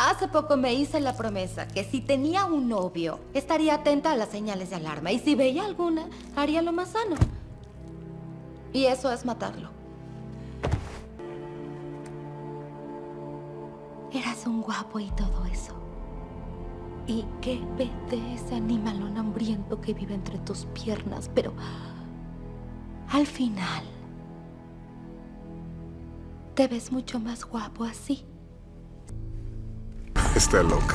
Hace poco me hice la promesa que si tenía un novio, estaría atenta a las señales de alarma. Y si veía alguna, haría lo más sano. Y eso es matarlo. Eras un guapo y todo eso. Y qué de ese animalón hambriento que vive entre tus piernas, pero al final te ves mucho más guapo así. Está loca.